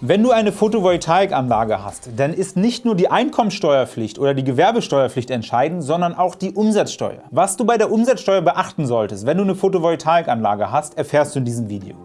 Wenn du eine Photovoltaikanlage hast, dann ist nicht nur die Einkommensteuerpflicht oder die Gewerbesteuerpflicht entscheidend, sondern auch die Umsatzsteuer. Was du bei der Umsatzsteuer beachten solltest, wenn du eine Photovoltaikanlage hast, erfährst du in diesem Video.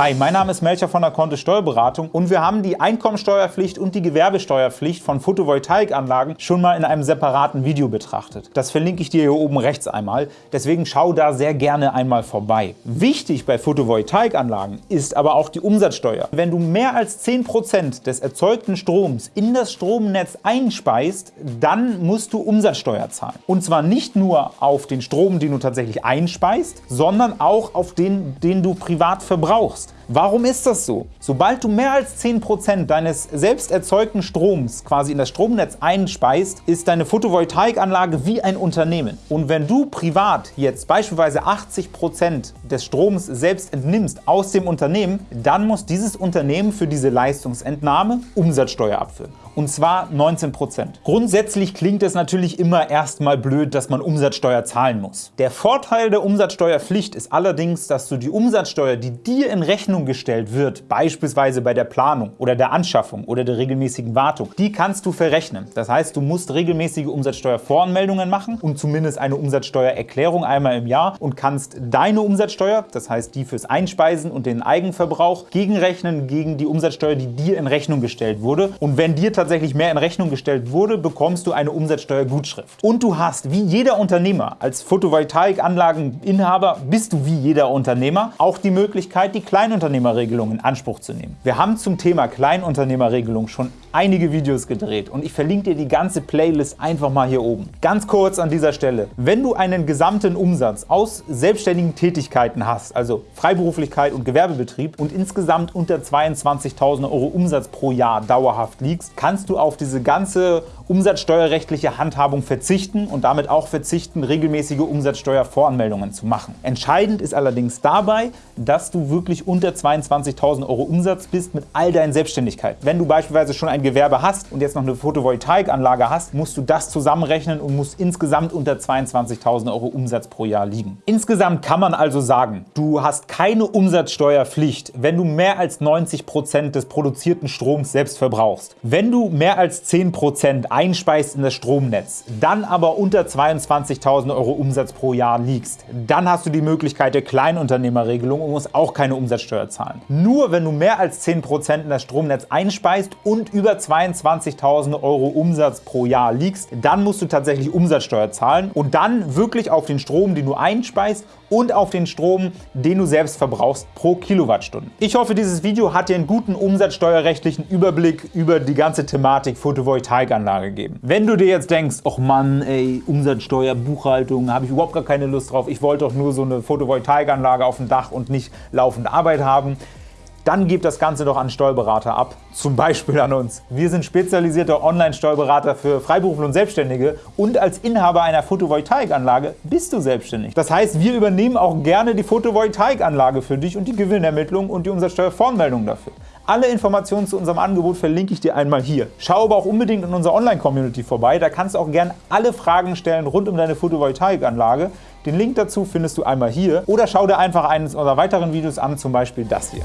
Hi, mein Name ist Melcher von der Kontist Steuerberatung und wir haben die Einkommensteuerpflicht und die Gewerbesteuerpflicht von Photovoltaikanlagen schon mal in einem separaten Video betrachtet. Das verlinke ich dir hier oben rechts einmal, deswegen schau da sehr gerne einmal vorbei. Wichtig bei Photovoltaikanlagen ist aber auch die Umsatzsteuer. Wenn du mehr als 10% des erzeugten Stroms in das Stromnetz einspeist, dann musst du Umsatzsteuer zahlen. Und zwar nicht nur auf den Strom, den du tatsächlich einspeist, sondern auch auf den, den du privat verbrauchst. Warum ist das so? Sobald du mehr als 10% deines selbst erzeugten Stroms quasi in das Stromnetz einspeist, ist deine Photovoltaikanlage wie ein Unternehmen. Und wenn du privat jetzt beispielsweise 80% des Stroms selbst entnimmst aus dem Unternehmen, dann muss dieses Unternehmen für diese Leistungsentnahme Umsatzsteuer abführen und zwar 19%. Grundsätzlich klingt es natürlich immer erstmal blöd, dass man Umsatzsteuer zahlen muss. Der Vorteil der Umsatzsteuerpflicht ist allerdings, dass du die Umsatzsteuer, die dir in Rechnung gestellt wird, beispielsweise bei der Planung oder der Anschaffung oder der regelmäßigen Wartung, die kannst du verrechnen. Das heißt, du musst regelmäßige Umsatzsteuervoranmeldungen machen und zumindest eine Umsatzsteuererklärung einmal im Jahr und kannst deine Umsatzsteuer, das heißt die fürs Einspeisen und den Eigenverbrauch, gegenrechnen gegen die Umsatzsteuer, die dir in Rechnung gestellt wurde. Und wenn dir tatsächlich mehr in Rechnung gestellt wurde, bekommst du eine Umsatzsteuergutschrift. Und du hast, wie jeder Unternehmer, als Photovoltaikanlageninhaber bist du wie jeder Unternehmer auch die Möglichkeit, die Kleinunternehmerregelung in Anspruch zu nehmen. Wir haben zum Thema Kleinunternehmerregelung schon einige Videos gedreht und ich verlinke dir die ganze Playlist einfach mal hier oben. Ganz kurz an dieser Stelle, wenn du einen gesamten Umsatz aus selbstständigen Tätigkeiten hast, also Freiberuflichkeit und Gewerbebetrieb und insgesamt unter 22.000 Euro Umsatz pro Jahr dauerhaft liegst, kann kannst du auf diese ganze umsatzsteuerrechtliche Handhabung verzichten und damit auch verzichten, regelmäßige Umsatzsteuervoranmeldungen zu machen. Entscheidend ist allerdings dabei, dass du wirklich unter 22.000 Euro Umsatz bist mit all deinen Selbstständigkeiten. Wenn du beispielsweise schon ein Gewerbe hast und jetzt noch eine Photovoltaikanlage hast, musst du das zusammenrechnen und musst insgesamt unter 22.000 Euro Umsatz pro Jahr liegen. Insgesamt kann man also sagen, du hast keine Umsatzsteuerpflicht, wenn du mehr als 90 Prozent des produzierten Stroms selbst verbrauchst. Wenn du mehr als 10 Prozent einspeist in das Stromnetz, dann aber unter 22.000 Euro Umsatz pro Jahr liegst, dann hast du die Möglichkeit der Kleinunternehmerregelung und musst auch keine Umsatzsteuer zahlen. Nur wenn du mehr als 10% in das Stromnetz einspeist und über 22.000 Euro Umsatz pro Jahr liegst, dann musst du tatsächlich Umsatzsteuer zahlen und dann wirklich auf den Strom, den du einspeist und auf den Strom, den du selbst verbrauchst pro Kilowattstunde. Ich hoffe, dieses Video hat dir einen guten umsatzsteuerrechtlichen Überblick über die ganze Thematik Photovoltaikanlage gegeben. Wenn du dir jetzt denkst, ach Mann, ey, Umsatzsteuer, Buchhaltung, habe ich überhaupt gar keine Lust drauf, ich wollte doch nur so eine Photovoltaikanlage auf dem Dach und nicht laufend Arbeit haben, dann gib das Ganze doch an Steuerberater ab, zum Beispiel an uns. Wir sind spezialisierte Online-Steuerberater für Freiberufler und Selbstständige und als Inhaber einer Photovoltaikanlage bist du selbstständig. Das heißt, wir übernehmen auch gerne die Photovoltaikanlage für dich und die Gewinnermittlung und die Umsatzsteuervoranmeldung dafür. Alle Informationen zu unserem Angebot verlinke ich dir einmal hier. Schau aber auch unbedingt in unserer Online-Community vorbei, da kannst du auch gerne alle Fragen stellen rund um deine Photovoltaikanlage. Den Link dazu findest du einmal hier oder schau dir einfach eines unserer weiteren Videos an, zum Beispiel das hier.